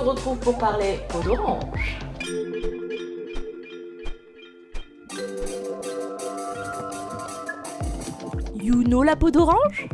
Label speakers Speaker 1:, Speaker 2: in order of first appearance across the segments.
Speaker 1: retrouve pour parler peau d'orange.
Speaker 2: You know la peau d'orange?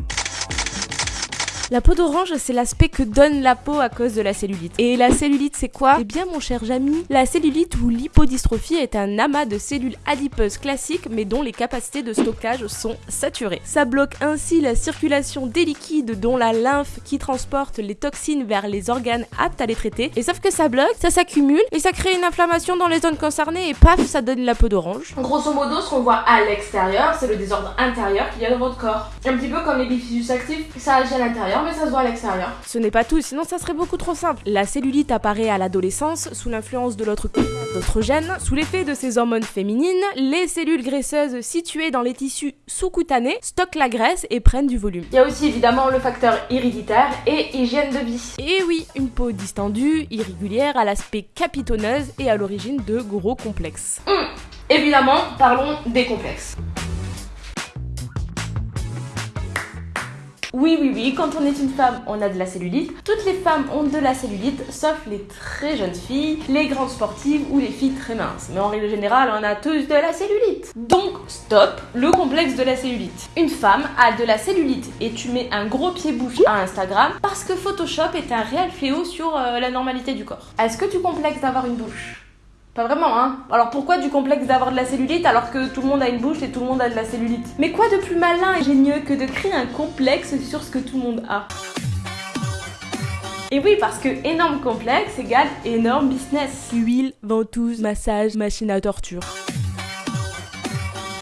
Speaker 2: La peau d'orange, c'est l'aspect que donne la peau à cause de la cellulite. Et la cellulite, c'est quoi? Eh bien, mon cher Jamy, la cellulite ou l'hypodystrophie est un amas de cellules adipeuses classiques, mais dont les capacités de stockage sont saturées. Ça bloque ainsi la circulation des liquides, dont la lymphe qui transporte les toxines vers les organes aptes à les traiter. Et sauf que ça bloque, ça s'accumule et ça crée une inflammation dans les zones concernées et paf, ça donne la peau d'orange.
Speaker 1: Grosso modo, ce qu'on voit à l'extérieur, c'est le désordre intérieur qu'il y a dans votre corps. Un petit peu comme les bifidus actifs, ça agit à l'intérieur mais ça se voit à l'extérieur.
Speaker 2: Ce n'est pas tout, sinon ça serait beaucoup trop simple. La cellulite apparaît à l'adolescence sous l'influence de l'autre d'autres gènes. Sous l'effet de ces hormones féminines, les cellules graisseuses situées dans les tissus sous-cutanés stockent la graisse et prennent du volume.
Speaker 1: Il y a aussi évidemment le facteur héréditaire et hygiène de vie.
Speaker 2: Et oui, une peau distendue, irrégulière, à l'aspect capitonneuse et à l'origine de gros complexes.
Speaker 1: Hum, évidemment, parlons des complexes. Oui, oui, oui, quand on est une femme, on a de la cellulite. Toutes les femmes ont de la cellulite, sauf les très jeunes filles, les grandes sportives ou les filles très minces. Mais en règle générale, on a tous de la cellulite. Donc, stop, le complexe de la cellulite. Une femme a de la cellulite et tu mets un gros pied bouche à Instagram parce que Photoshop est un réel fléau sur euh, la normalité du corps. Est-ce que tu complexes d'avoir une bouche? Pas vraiment, hein. Alors pourquoi du complexe d'avoir de la cellulite alors que tout le monde a une bouche et tout le monde a de la cellulite? Mais quoi de plus malin et génieux que de créer un complexe sur ce que tout le monde a? Et oui, parce que énorme complexe égale énorme business.
Speaker 2: Huile, ventouse, massage, machine à torture.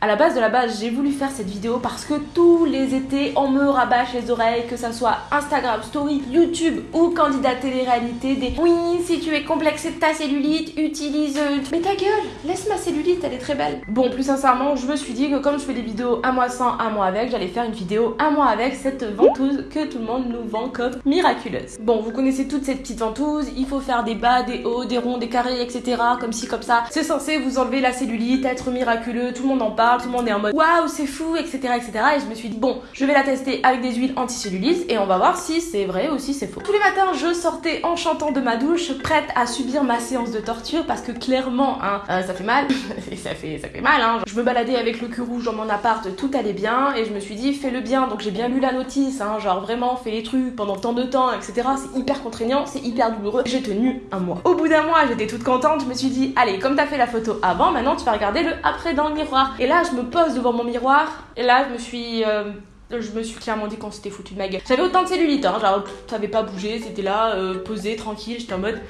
Speaker 1: À la base de la base, j'ai voulu faire cette vidéo parce que tous les étés, on me rabâche les oreilles, que ça soit Instagram, Story, YouTube ou candidat télé-réalité des Oui, si tu es complexé de ta cellulite, utilise. Mais ta gueule, laisse ma cellulite, elle est très belle. Bon, plus sincèrement, je me suis dit que comme je fais des vidéos un mois sans, un mois avec, j'allais faire une vidéo un mois avec cette ventouse que tout le monde nous vend comme miraculeuse. Bon, vous connaissez toutes ces petites ventouses, il faut faire des bas, des hauts, des ronds, des carrés, etc. Comme ci, comme ça. C'est censé vous enlever la cellulite, être miraculeux, tout le monde en parle tout le monde est en mode waouh, c'est fou, etc., etc. Et je me suis dit, bon, je vais la tester avec des huiles anti-cellulite et on va voir si c'est vrai ou si c'est faux. Tous les matins, je sortais en chantant de ma douche, prête à subir ma séance de torture parce que clairement, hein, euh, ça fait mal. et ça fait, ça fait mal, hein. Je me baladais avec le cul rouge dans mon appart, tout allait bien et je me suis dit, fais le bien. Donc j'ai bien lu la notice, hein, genre vraiment, fais les trucs pendant tant de temps, etc. C'est hyper contraignant, c'est hyper douloureux. J'ai tenu un mois. Au bout d'un mois, j'étais toute contente, je me suis dit, allez, comme t'as fait la photo avant, maintenant tu vas regarder le après dans le miroir. Et là, je me pose devant mon miroir et là je me suis euh, je me suis clairement dit qu'on s'était foutu de ma gueule. J'avais autant de cellulite, hein, genre ça pas bougé, c'était là, euh, posé, tranquille, j'étais en mode.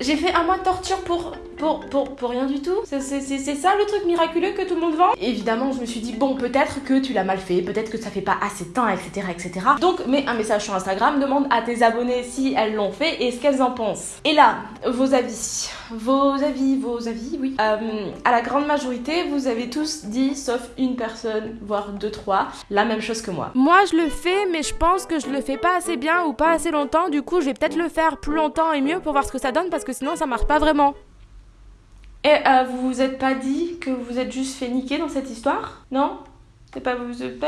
Speaker 1: J'ai fait un mois de torture pour pour, pour, pour rien du tout C'est ça le truc miraculeux que tout le monde vend? Évidemment, je me suis dit, bon, peut-être que tu l'as mal fait, peut-être que ça fait pas assez de temps, etc., etc. Donc, mets un message sur Instagram, demande à tes abonnés si elles l'ont fait et ce qu'elles en pensent. Et là, vos avis. Vos avis, vos avis, oui. Euh, à la grande majorité, vous avez tous dit, sauf une personne, voire deux, trois, la même chose que moi.
Speaker 2: Moi, je le fais, mais je pense que je le fais pas assez bien ou pas assez longtemps. Du coup, je vais peut-être le faire plus longtemps et mieux pour voir ce que ça donne parce que sinon, ça marche pas vraiment.
Speaker 1: Et euh, vous vous êtes pas dit que vous êtes juste fait niquer dans cette histoire? Non? C'est pas vous êtes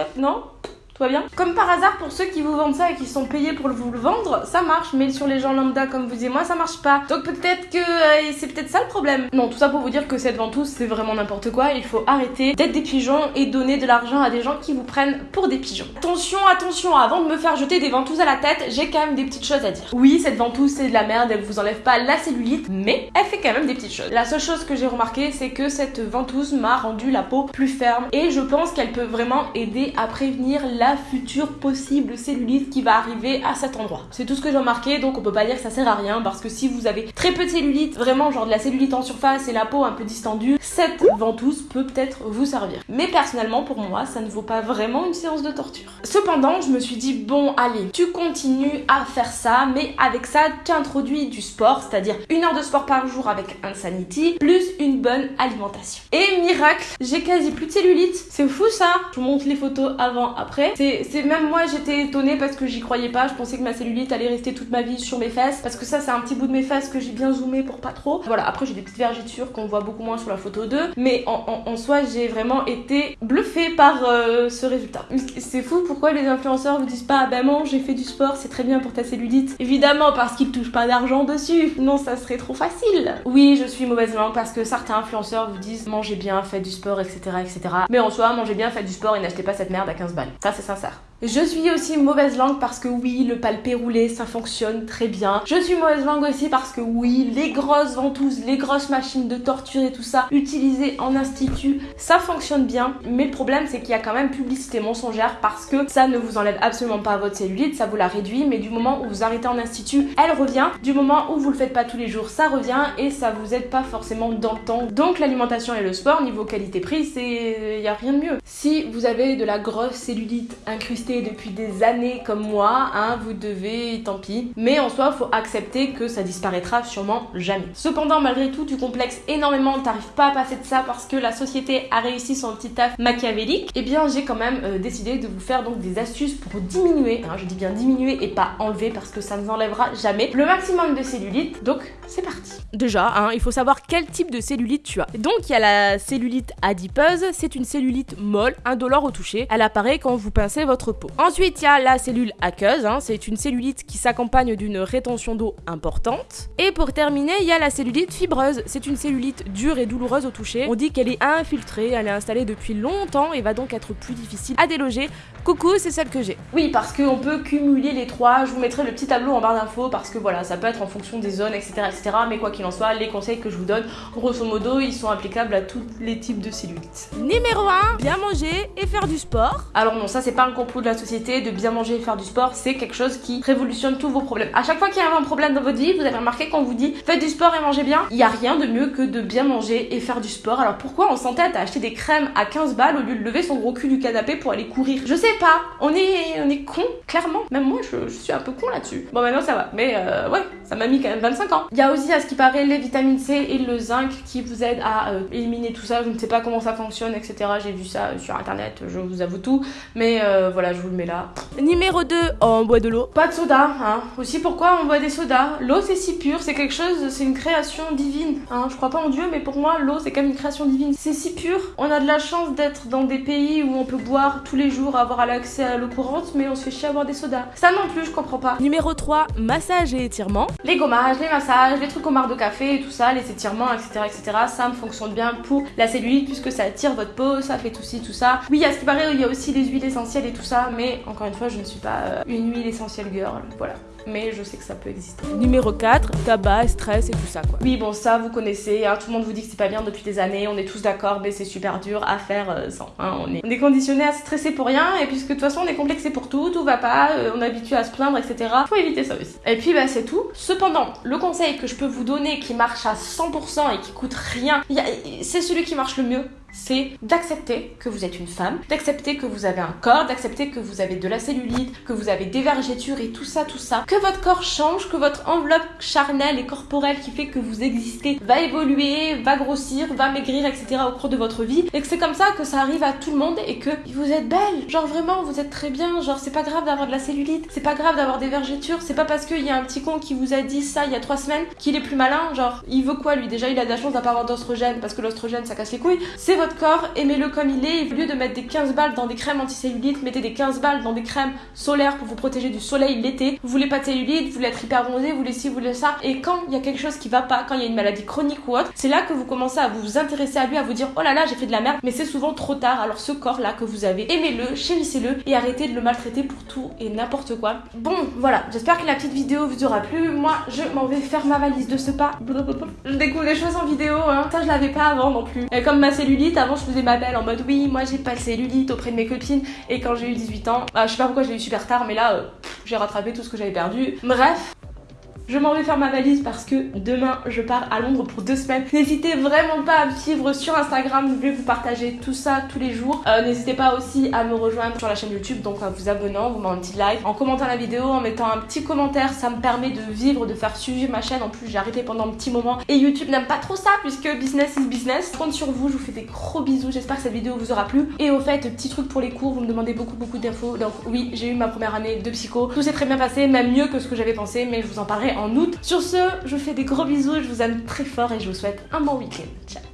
Speaker 1: bien Comme par hasard, pour ceux qui vous vendent ça et qui sont payés pour vous le vendre, ça marche, mais sur les gens lambda comme vous et moi, ça marche pas. Donc peut-être que euh, c'est peut-être ça le problème. Non, tout ça pour vous dire que cette ventouse, c'est vraiment n'importe quoi. Il faut arrêter d'être des pigeons et donner de l'argent à des gens qui vous prennent pour des pigeons. Attention, attention, avant de me faire jeter des ventouses à la tête, j'ai quand même des petites choses à dire. Oui, cette ventouse, c'est de la merde, elle vous enlève pas la cellulite, mais elle fait quand même des petites choses. La seule chose que j'ai remarqué, c'est que cette ventouse m'a rendu la peau plus ferme et je pense qu'elle peut vraiment aider à prévenir la future possible cellulite qui va arriver à cet endroit. C'est tout ce que j'ai remarqué, donc on peut pas dire que ça sert à rien parce que si vous avez très peu de cellulite, vraiment genre de la cellulite en surface et la peau un peu distendue, cette ventouse peut peut-être vous servir. Mais personnellement, pour moi, ça ne vaut pas vraiment une séance de torture. Cependant, je me suis dit, bon, allez, tu continues à faire ça, mais avec ça, tu introduis du sport, c'est-à-dire une heure de sport par jour avec Insanity, plus une bonne alimentation. Et miracle, j'ai quasi plus de cellulite. C'est fou ça Je vous montre les photos avant, après. C'est même moi j'étais étonnée parce que j'y croyais pas. Je pensais que ma cellulite allait rester toute ma vie sur mes fesses parce que ça c'est un petit bout de mes fesses que j'ai bien zoomé pour pas trop. Voilà, après j'ai des petites vergitures qu'on voit beaucoup moins sur la photo 2, mais en, soi j'ai vraiment été bluffée par euh, ce résultat. C'est fou pourquoi les influenceurs vous disent pas ben bon j'ai fait du sport, c'est très bien pour ta cellulite. Évidemment parce qu'ils touchent pas d'argent dessus. Non, ça serait trop facile. Oui, je suis mauvaise langue parce que certains influenceurs vous disent mangez bien, faites du sport, etc. etc. Mais en soi, mangez bien, faites du sport et n'achetez pas cette merde à 15 balles. Ça sincère. Je suis aussi mauvaise langue parce que oui, le palpé roulé, ça fonctionne très bien. Je suis mauvaise langue aussi parce que oui, les grosses ventouses, les grosses machines de torture et tout ça, utilisées en institut, ça fonctionne bien. Mais le problème, c'est qu'il y a quand même publicité mensongère parce que ça ne vous enlève absolument pas votre cellulite, ça vous la réduit, mais du moment où vous arrêtez en institut, elle revient. Du moment où vous le faites pas tous les jours, ça revient et ça vous aide pas forcément dans le temps. Donc l'alimentation et le sport, niveau qualité-prix, c'est... y a rien de mieux. Si vous avez de la grosse cellulite incrustée depuis des années comme moi, hein, vous devez, tant pis. Mais en soi, faut accepter que ça disparaîtra sûrement jamais. Cependant, malgré tout, tu complexes énormément, t'arrives pas à passer de ça parce que la société a réussi son petit taf machiavélique. Eh bien, j'ai quand même euh, décidé de vous faire donc des astuces pour diminuer, hein, je dis bien diminuer et pas enlever parce que ça ne vous enlèvera jamais, le maximum de cellulite. Donc, c'est parti.
Speaker 2: Déjà, hein, il faut savoir quel type de cellulite tu as. Donc, il y a la cellulite adipeuse, c'est une cellulite molle, indolore au toucher. Elle apparaît quand vous pincez votre Ensuite, il y a la cellule aqueuse, hein. c'est une cellulite qui s'accompagne d'une rétention d'eau importante. Et pour terminer, il y a la cellulite fibreuse, c'est une cellulite dure et douloureuse au toucher. On dit qu'elle est infiltrée, elle est installée depuis longtemps et va donc être plus difficile à déloger. Coucou, c'est celle que j'ai.
Speaker 1: Oui, parce qu'on peut cumuler les trois. Je vous mettrai le petit tableau en barre d'infos parce que voilà, ça peut être en fonction des zones, etc. etc. mais quoi qu'il en soit, les conseils que je vous donne, grosso modo, ils sont applicables à tous les types de cellulites.
Speaker 2: Numéro 1, bien manger et faire du sport.
Speaker 1: Alors non, ça c'est pas un complot de la société de bien manger et faire du sport, c'est quelque chose qui révolutionne tous vos problèmes. À chaque fois qu'il y a un problème dans votre vie, vous avez remarqué qu'on vous dit faites du sport et mangez bien, il y a rien de mieux que de bien manger et faire du sport. Alors pourquoi on s'entête à acheter des crèmes à 15 balles au lieu de lever son gros cul du canapé pour aller courir? Je sais pas, on est, on est con, clairement. Même moi, je, suis un peu con là-dessus. Bon, maintenant ça va, mais euh, ouais, ça m'a mis quand même 25 ans. Il y a aussi, à ce qui paraît, les vitamines C et le zinc qui vous aident à euh, éliminer tout ça. Je ne sais pas comment ça fonctionne, etc. J'ai vu ça sur internet, je vous avoue tout. Mais euh, voilà, je vous le mets là.
Speaker 2: Numéro 2, on boit de l'eau.
Speaker 1: Pas de soda, hein. Aussi, pourquoi on boit des sodas? L'eau, c'est si pur, c'est quelque chose, c'est une création divine. Hein. Je crois pas en Dieu, mais pour moi, l'eau, c'est comme une création divine. C'est si pur. On a de la chance d'être dans des pays où on peut boire tous les jours, avoir l'accès à l'eau courante, mais on se fait chier à boire des sodas. Ça non plus, je comprends pas.
Speaker 2: Numéro 3, massage et étirement.
Speaker 1: Les gommages, les massages, les trucs au marc de café et tout ça, les étirements, etc., etc. Ça me fonctionne bien pour la cellulite puisque ça attire votre peau, ça fait tout ci, tout ça. Oui, à ce qui paraît, il y a aussi les huiles essentielles et tout ça, mais encore une fois, je ne suis pas euh, une huile essentielle girl. Voilà mais je sais que ça peut exister.
Speaker 2: Numéro 4, tabac, stress et tout ça quoi.
Speaker 1: Oui bon ça vous connaissez, hein, tout le monde vous dit que c'est pas bien depuis des années, on est tous d'accord mais c'est super dur à faire euh, sans. Hein, on, est, on est conditionné à stresser pour rien et puisque de toute façon on est complexé pour tout, tout va pas, euh, on est habitué à se plaindre etc. Faut éviter ça aussi. Et puis bah c'est tout. Cependant, le conseil que je peux vous donner qui marche à 100% et qui coûte rien, c'est celui qui marche le mieux c'est d'accepter que vous êtes une femme, d'accepter que vous avez un corps, d'accepter que vous avez de la cellulite, que vous avez des vergetures et tout ça, tout ça, que votre corps change, que votre enveloppe charnelle et corporelle qui fait que vous existez va évoluer, va grossir, va maigrir, etc. au cours de votre vie, et que c'est comme ça que ça arrive à tout le monde et que vous êtes belle, genre vraiment vous êtes très bien, genre c'est pas grave d'avoir de la cellulite, c'est pas grave d'avoir des vergetures, c'est pas parce qu'il y a un petit con qui vous a dit ça il y a trois semaines qu'il est plus malin, genre il veut quoi lui? Déjà il a de la chance d'avoir d'ostrogène parce que l'ostrogène ça casse les couilles, votre corps, aimez-le comme il est. Au lieu de mettre des 15 balles dans des crèmes anti-cellulite, mettez des 15 balles dans des crèmes solaires pour vous protéger du soleil l'été. Vous voulez pas de cellulite, vous voulez être hyper bronzé, vous voulez ci, vous voulez ça. Et quand il y a quelque chose qui va pas, quand il y a une maladie chronique ou autre, c'est là que vous commencez à vous intéresser à lui, à vous dire oh là là, j'ai fait de la merde. Mais c'est souvent trop tard. Alors ce corps-là que vous avez, aimez-le, chérissez-le et arrêtez de le maltraiter pour tout et n'importe quoi. Bon, voilà. J'espère que la petite vidéo vous aura plu. Moi, je m'en vais faire ma valise de ce pas. Je découvre les choses en vidéo, hein. Ça, je l'avais pas avant non plus. Et comme ma cellulite, avant, je faisais ma belle en mode oui, moi j'ai pas le cellulite auprès de mes copines. Et quand j'ai eu 18 ans, bah, je sais pas pourquoi j'ai eu super tard, mais là, euh, j'ai rattrapé tout ce que j'avais perdu. Bref, Je m'en vais faire ma valise parce que demain je pars à Londres pour deux semaines. N'hésitez vraiment pas à me suivre sur Instagram, je vais vous partager tout ça tous les jours. Euh, n'hésitez pas aussi à me rejoindre sur la chaîne YouTube, donc en vous abonnant, vous mettez un petit like, en commentant la vidéo, en mettant un petit commentaire, ça me permet de vivre, de faire suivre ma chaîne. En plus j'ai arrêté pendant un petit moment et YouTube n'aime pas trop ça puisque business is business. Je compte sur vous, je vous fais des gros bisous, j'espère que cette vidéo vous aura plu. Et au fait, petit truc pour les cours, vous me demandez beaucoup beaucoup d'infos. Donc oui, j'ai eu ma première année de psycho. Tout s'est très bien passé, même mieux que ce que j'avais pensé, mais je vous en parlerai en août. Sur ce, je fais des gros bisous, je vous aime très fort et je vous souhaite un bon week-end. Ciao